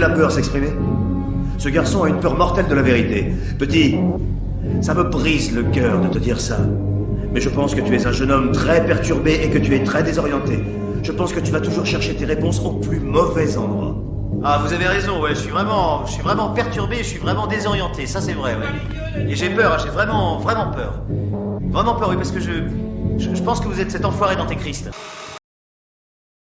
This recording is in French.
la peur s'exprimer Ce garçon a une peur mortelle de la vérité. Petit, ça me brise le cœur de te dire ça. Mais je pense que tu es un jeune homme très perturbé et que tu es très désorienté. Je pense que tu vas toujours chercher tes réponses au plus mauvais endroit. Ah, vous avez raison, ouais, je suis vraiment, je suis vraiment perturbé, je suis vraiment désorienté, ça c'est vrai, ouais. Et j'ai peur, hein, j'ai vraiment, vraiment peur. Vraiment peur, oui, parce que je, je, je pense que vous êtes cet enfoiré d'antéchrist.